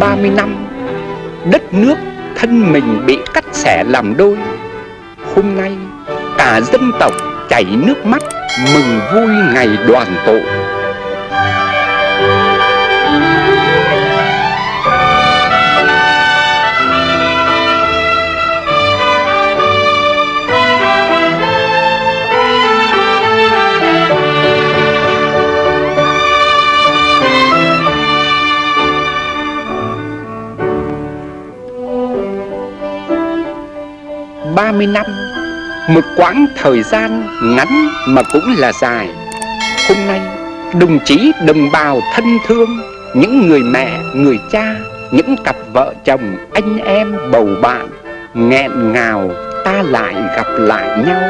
30 năm, Đất nước thân mình bị cắt xẻ làm đôi. Hôm nay cả dân tộc chảy nước mắt, Mừng vui ngày đoàn tụ. Ba mươi năm Một quãng thời gian ngắn mà cũng là dài. Hôm nay đồng chí đồng bào thân thương Những người mẹ, người cha Những cặp vợ chồng, anh em, bầu bạn Nghẹn ngào ta lại gặp lại nhau.